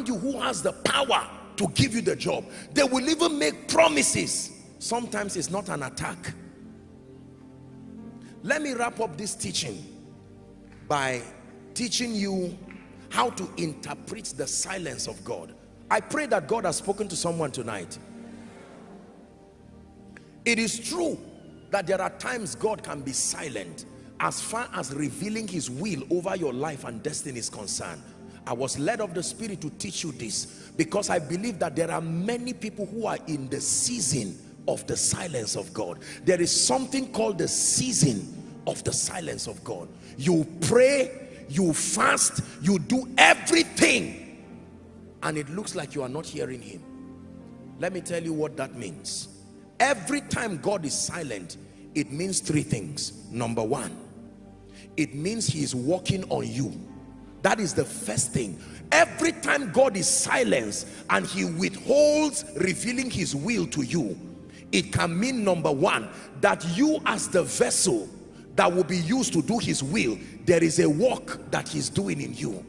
around you who has the power to give you the job. They will even make promises. Sometimes it's not an attack. Let me wrap up this teaching by teaching you how to interpret the silence of God. I pray that God has spoken to someone tonight. It is true that there are times God can be silent as far as revealing his will over your life and destiny is concerned. I was led of the spirit to teach you this because I believe that there are many people who are in the season of the silence of God. There is something called the season of the silence of God. You pray, you fast, you do everything and it looks like you are not hearing him. Let me tell you what that means. Every time God is silent, it means three things. Number one, it means he is working on you. That is the first thing. Every time God is silent and he withholds revealing his will to you, it can mean number one, that you as the vessel that will be used to do his will, there is a work that he's doing in you.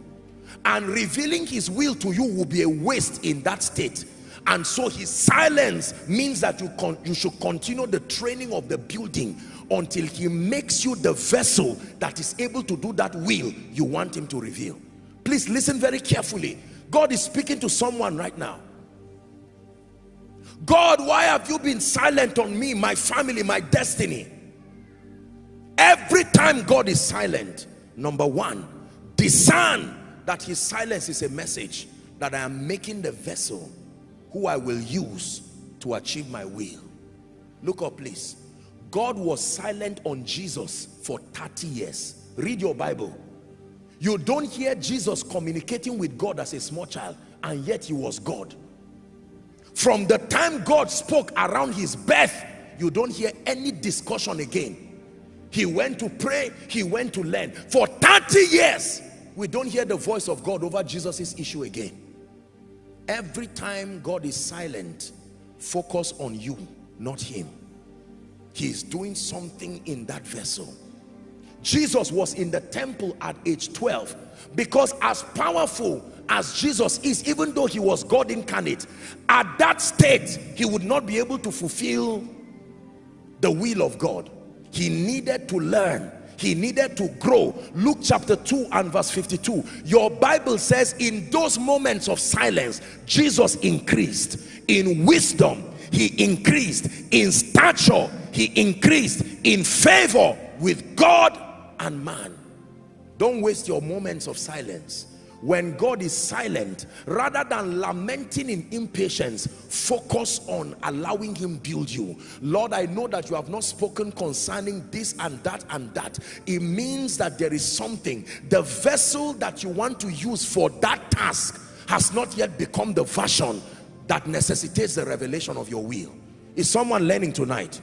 And revealing his will to you will be a waste in that state and so his silence means that you, you should continue the training of the building until he makes you the vessel that is able to do that will you want him to reveal please listen very carefully God is speaking to someone right now God why have you been silent on me my family my destiny every time God is silent number one discern that his silence is a message that I am making the vessel who I will use to achieve my will. Look up please. God was silent on Jesus for 30 years. Read your Bible. You don't hear Jesus communicating with God as a small child and yet he was God. From the time God spoke around his birth, you don't hear any discussion again. He went to pray, he went to learn. For 30 years, we don't hear the voice of God over Jesus's issue again. Every time God is silent, focus on you, not him. He is doing something in that vessel. Jesus was in the temple at age 12 because as powerful as Jesus is, even though he was God incarnate, at that state, he would not be able to fulfill the will of God. He needed to learn he needed to grow luke chapter 2 and verse 52 your bible says in those moments of silence jesus increased in wisdom he increased in stature. He increased in favor with god and man. Don't waste your moments of silence. When God is silent rather than lamenting in impatience focus on allowing him build you. Lord I know that you have not spoken concerning this and that and that. It means that there is something. The vessel that you want to use for that task has not yet become the version that necessitates the revelation of your will is someone learning tonight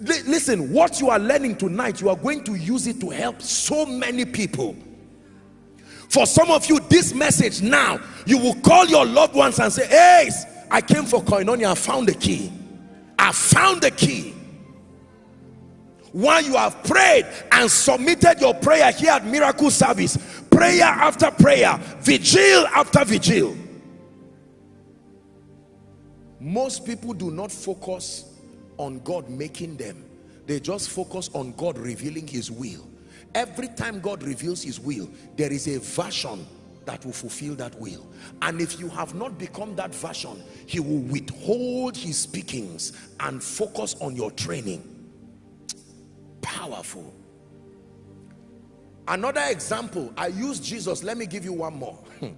listen what you are learning tonight you are going to use it to help so many people for some of you, this message now, you will call your loved ones and say, hey, I came for koinonia, I found the key. I found the key. While you have prayed and submitted your prayer here at Miracle Service, prayer after prayer, vigil after vigil. Most people do not focus on God making them. They just focus on God revealing his will. Every time God reveals his will there is a version that will fulfill that will. And if you have not become that version he will withhold his speakings and focus on your training. Powerful. Another example I use Jesus. Let me give you one more.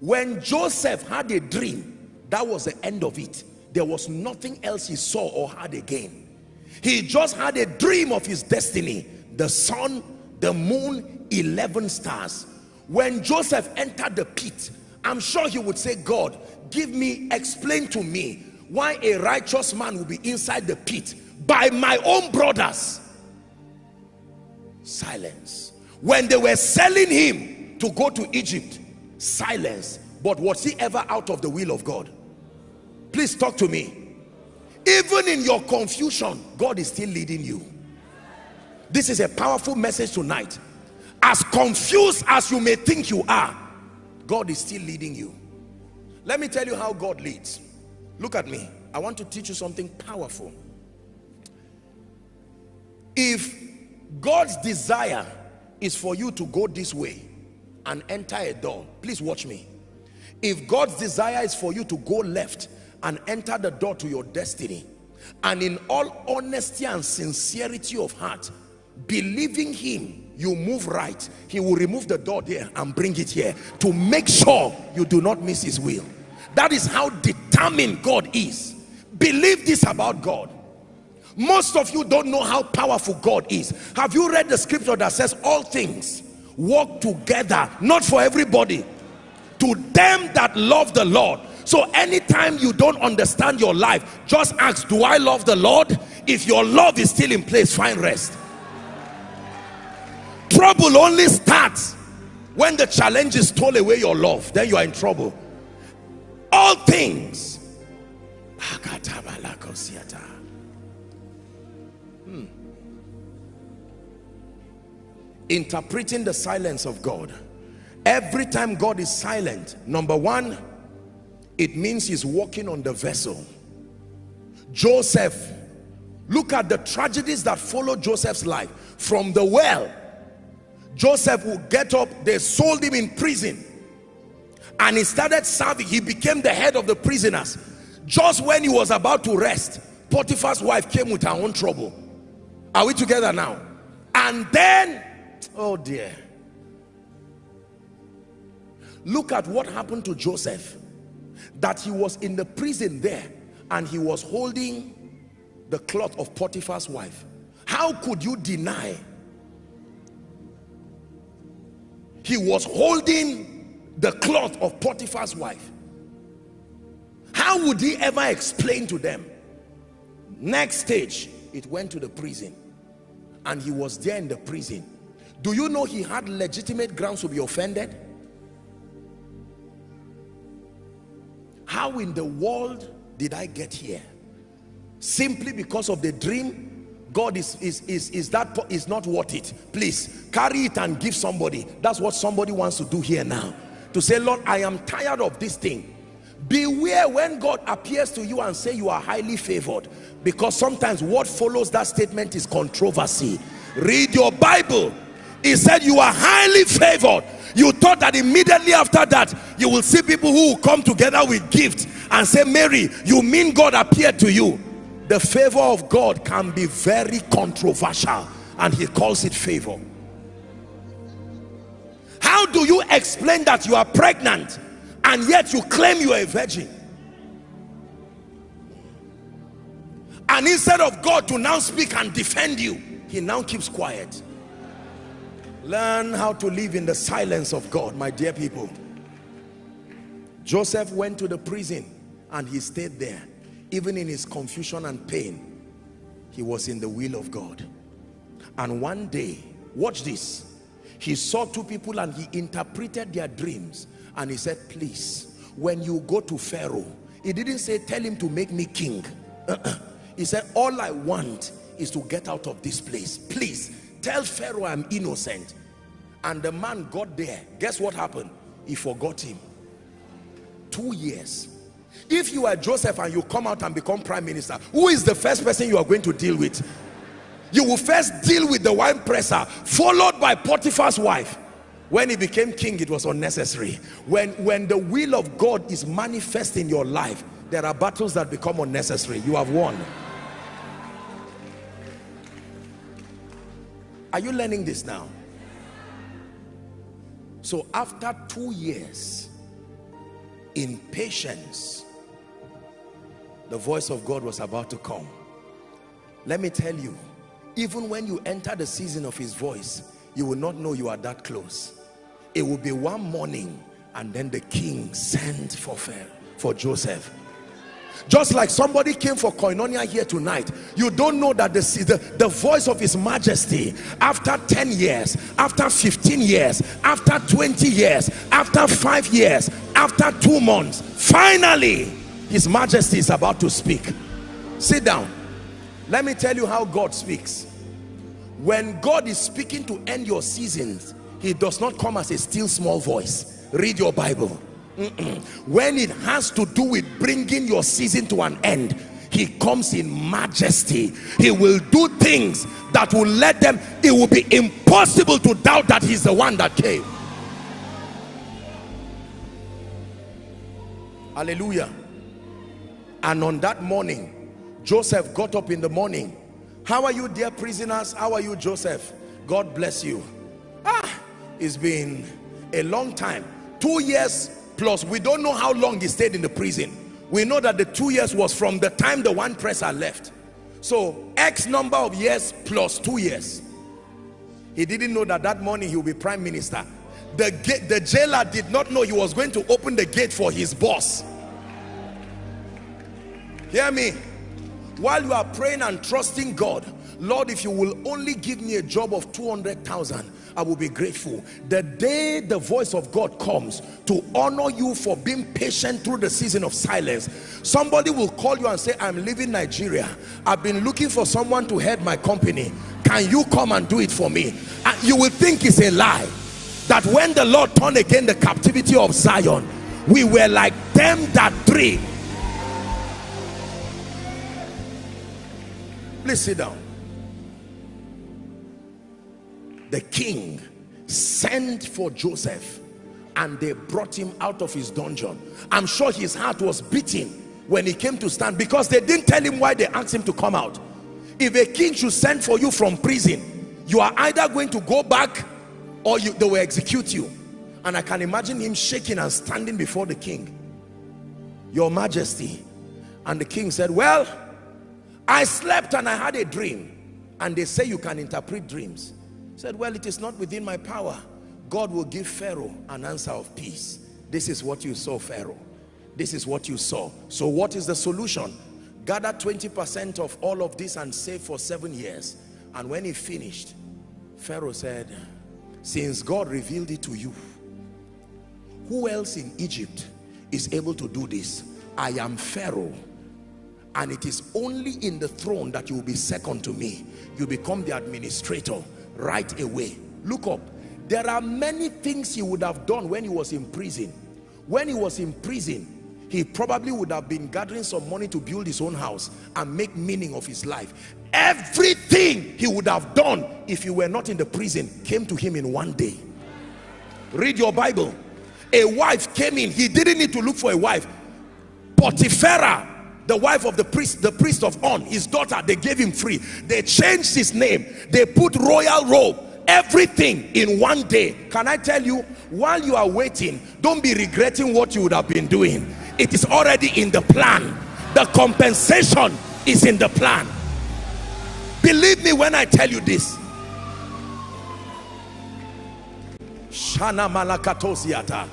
When Joseph had a dream that was the end of it. There was nothing else he saw or had again. He just had a dream of his destiny. The sun the moon 11 stars. When joseph entered the pit i'm sure he would say god give me explain to me why a righteous man will be inside the pit by my own brothers. Silence. When they were selling him to go to egypt silence. But was he ever out of the will of god please talk to me even in your confusion god is still leading you this is a powerful message tonight as confused as you may think you are God is still leading you. Let me tell you how God leads. Look at me. I want to teach you something powerful. If God's desire is for you to go this way and enter a door, please watch me. If God's desire is for you to go left and enter the door to your destiny, and in all honesty and sincerity of heart, believing him, you move right, he will remove the door there and bring it here to make sure you do not miss his will. That is how determined God is. Believe this about God. Most of you don't know how powerful God is. Have you read the scripture that says all things work together, not for everybody, to them that love the Lord. So anytime you don't understand your life, just ask, do I love the Lord? If your love is still in place, find rest. Trouble only starts when the challenges stole away your love. Then you are in trouble. All things. Hmm. Interpreting the silence of God. Every time God is silent, number one, it means he's walking on the vessel. Joseph, look at the tragedies that followed Joseph's life. From the well, Joseph would get up, they sold him in prison. And he started serving, he became the head of the prisoners. Just when he was about to rest, Potiphar's wife came with her own trouble. Are we together now? And then, oh dear. Look at what happened to Joseph. That he was in the prison there and he was holding the cloth of Potiphar's wife. How could you deny he was holding the cloth of Potiphar's wife. How would he ever explain to them? Next stage, it went to the prison. And he was there in the prison. Do you know he had legitimate grounds to be offended? How in the world did I get here? Simply because of the dream God is, is, is, is that is not worth it. Please carry it and give somebody. That's what somebody wants to do here now. To say, Lord, I am tired of this thing. Beware when God appears to you and say you are highly favored. Because sometimes what follows that statement is controversy. Read your Bible. He said you are highly favored. You thought that immediately after that, you will see people who will come together with gifts and say, Mary, you mean God appeared to you? The favor of God can be very controversial and he calls it favor. How do you explain that you are pregnant and yet you claim you are a virgin? And instead of God to now speak and defend you he now keeps quiet learn how to live in the silence of God my dear people. Joseph went to the prison and he stayed there. Even in his confusion and pain he was in the will of God. And one day watch this. He saw two people and he interpreted their dreams. And he said please when you go to Pharaoh he didn't say tell him to make me king. He said all I want is to get out of this place. Please tell Pharaoh I'm innocent and the man got there guess what happened he forgot him two years if you are Joseph and you come out and become prime minister, who is the first person you are going to deal with? You will first deal with the wine presser, followed by Potiphar's wife. When he became king, it was unnecessary. When, when the will of God is manifest in your life, there are battles that become unnecessary. You have won. Are you learning this now? So after two years, in patience, the voice of God was about to come. Let me tell you, even when you enter the season of his voice, you will not know you are that close. It will be one morning and then the king sent for, for Joseph just like somebody came for koinonia here tonight you don't know that the, the, the voice of his majesty after 10 years after 15 years after 20 years after five years after two months finally his majesty is about to speak. Sit down. Let me tell you how God speaks. When God is speaking to end your seasons he does not come as a still small voice. Read your Bible. When it has to do with bringing your season to an end he comes in majesty. He will do things that will let them it will be impossible to doubt that he's the one that came. Hallelujah. And on that morning Joseph got up in the morning. How are you dear prisoners? How are you Joseph? God bless you. Ah it's been a long time. Two years plus we don't know how long he stayed in the prison. We know that the two years was from the time the one presser left. So x number of years plus two years. He didn't know that that morning he will be prime minister. The gate the jailer did not know he was going to open the gate for his boss. Hear me? While you are praying and trusting god lord if you will only give me a job of 200,000 I will be grateful. The day the voice of God comes to honor you for being patient through the season of silence, somebody will call you and say, I'm leaving Nigeria. I've been looking for someone to head my company. Can you come and do it for me? And you will think it's a lie. That when the Lord turned again the captivity of Zion, we were like them that dream. Please sit down. The king sent for Joseph and they brought him out of his dungeon. I'm sure his heart was beating when he came to stand because they didn't tell him why they asked him to come out. If a king should send for you from prison, you are either going to go back or you, they will execute you. And I can imagine him shaking and standing before the king. Your majesty. And the king said, well, I slept and I had a dream. And they say you can interpret dreams said well it is not within my power. God will give Pharaoh an answer of peace. This is what you saw Pharaoh. This is what you saw. So what is the solution? Gather 20% of all of this and save for seven years. And when he finished Pharaoh said since God revealed it to you who else in Egypt is able to do this? I am Pharaoh and it is only in the throne that you will be second to me. You become the administrator right away. Look up. There are many things he would have done when he was in prison. When he was in prison he probably would have been gathering some money to build his own house and make meaning of his life. Everything he would have done if he were not in the prison came to him in one day. Read your bible. A wife came in. He didn't need to look for a wife. Potipherah the wife of the priest the priest of on his daughter they gave him free. They changed his name. They put royal robe everything in one day. Can i tell you while you are waiting don't be regretting what you would have been doing. It is already in the plan. The compensation is in the plan. Believe me when i tell you this. Shana malakatosiata.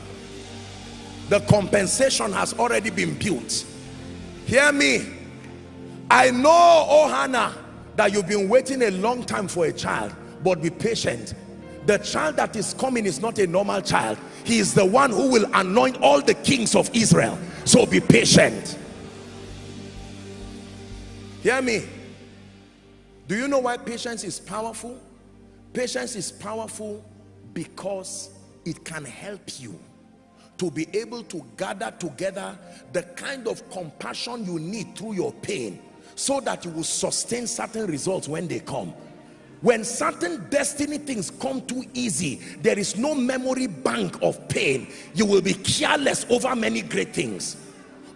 The compensation has already been built hear me. I know oh hannah that you've been waiting a long time for a child but be patient. The child that is coming is not a normal child. He is the one who will anoint all the kings of israel. So be patient. Hear me. Do you know why patience is powerful? Patience is powerful because it can help you to be able to gather together the kind of compassion you need through your pain so that you will sustain certain results when they come. When certain destiny things come too easy there is no memory bank of pain. You will be careless over many great things.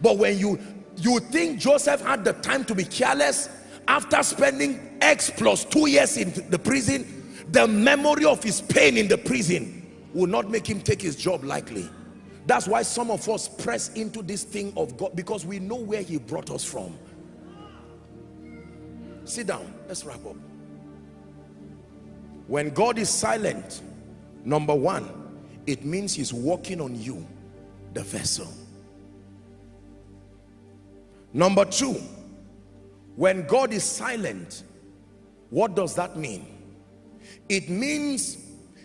But when you you think joseph had the time to be careless after spending x plus two years in the prison the memory of his pain in the prison will not make him take his job lightly that's why some of us press into this thing of God because we know where he brought us from. Sit down. Let's wrap up. When God is silent, number one, it means he's working on you, the vessel. Number two, when God is silent, what does that mean? It means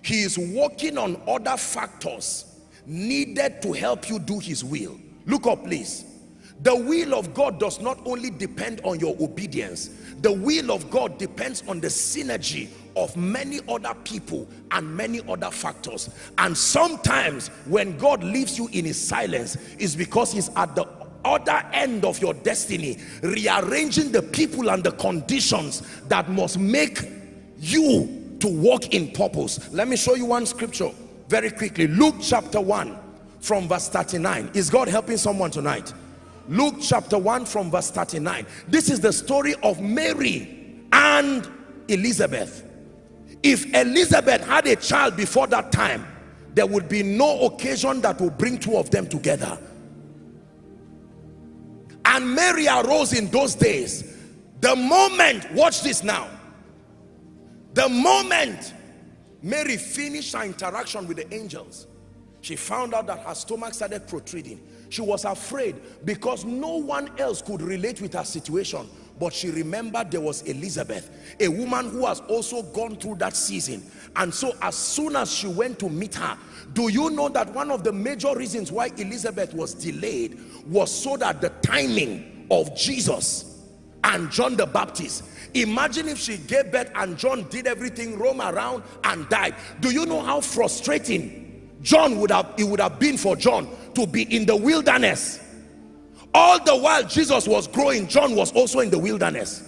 he is working on other factors needed to help you do his will. Look up please. The will of God does not only depend on your obedience. The will of God depends on the synergy of many other people and many other factors. And sometimes when God leaves you in his silence is because he's at the other end of your destiny rearranging the people and the conditions that must make you to walk in purpose. Let me show you one scripture very quickly Luke chapter 1 from verse 39 is God helping someone tonight? Luke chapter 1 from verse 39 this is the story of Mary and Elizabeth. If Elizabeth had a child before that time there would be no occasion that will bring two of them together. And Mary arose in those days. The moment watch this now. The moment Mary finished her interaction with the angels. She found out that her stomach started protruding. She was afraid because no one else could relate with her situation but she remembered there was Elizabeth a woman who has also gone through that season. And so as soon as she went to meet her do you know that one of the major reasons why Elizabeth was delayed was so that the timing of Jesus and John the Baptist imagine if she gave birth and John did everything roam around and died. Do you know how frustrating John would have it would have been for John to be in the wilderness? All the while Jesus was growing John was also in the wilderness.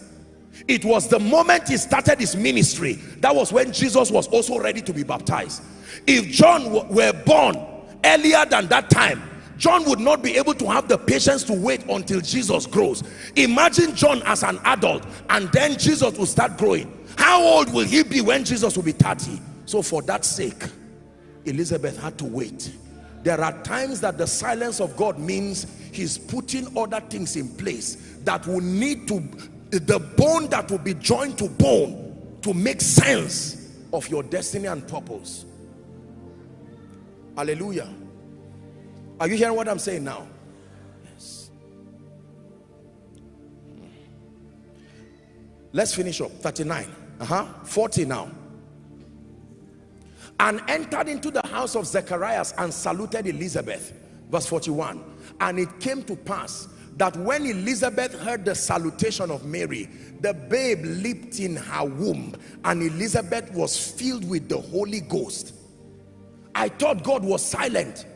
It was the moment he started his ministry that was when Jesus was also ready to be baptized. If John were born earlier than that time John would not be able to have the patience to wait until Jesus grows. Imagine John as an adult and then Jesus will start growing. How old will he be when Jesus will be 30 so for that sake Elizabeth had to wait. There are times that the silence of God means he's putting other things in place that will need to the bone that will be joined to bone to make sense of your destiny and purpose. Hallelujah are you hearing what I'm saying now? Yes let's finish up. 39 uh-huh. 40 now. And entered into the house of Zacharias and saluted Elizabeth. Verse 41 and it came to pass that when Elizabeth heard the salutation of Mary the babe leaped in her womb and Elizabeth was filled with the Holy Ghost. I thought God was silent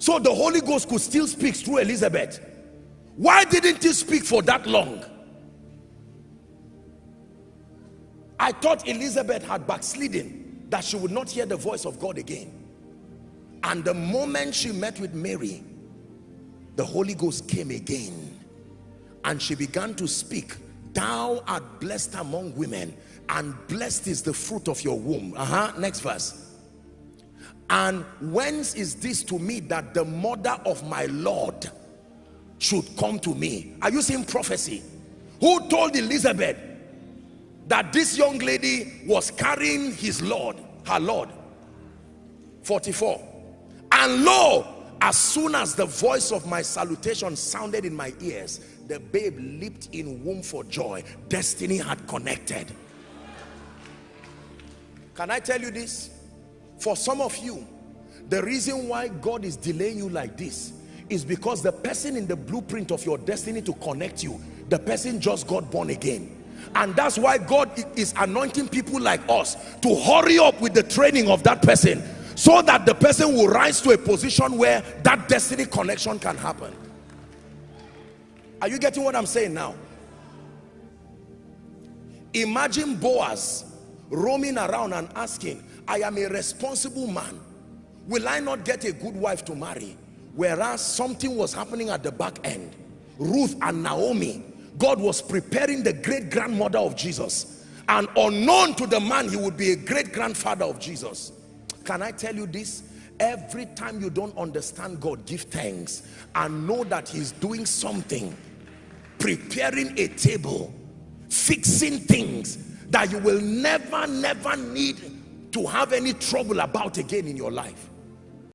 so the Holy Ghost could still speak through Elizabeth. Why didn't he speak for that long? I thought Elizabeth had backslidden that she would not hear the voice of God again. And the moment she met with Mary the Holy Ghost came again. And she began to speak thou art blessed among women and blessed is the fruit of your womb. Uh-huh next verse and whence is this to me that the mother of my Lord should come to me are you seeing prophecy who told Elizabeth that this young lady was carrying his Lord, her Lord. 44. And lo, as soon as the voice of my salutation sounded in my ears, the babe leaped in womb for joy. Destiny had connected. Can I tell you this? For some of you, the reason why God is delaying you like this is because the person in the blueprint of your destiny to connect you, the person just got born again. And that's why God is anointing people like us to hurry up with the training of that person so that the person will rise to a position where that destiny connection can happen. Are you getting what I'm saying now? Imagine Boaz roaming around and asking I am a responsible man. Will I not get a good wife to marry? Whereas something was happening at the back end. Ruth and Naomi God was preparing the great grandmother of Jesus. And unknown to the man he would be a great grandfather of Jesus. Can I tell you this? Every time you don't understand God give thanks and know that he's doing something. Preparing a table. Fixing things that you will never never need to have any trouble about again in your life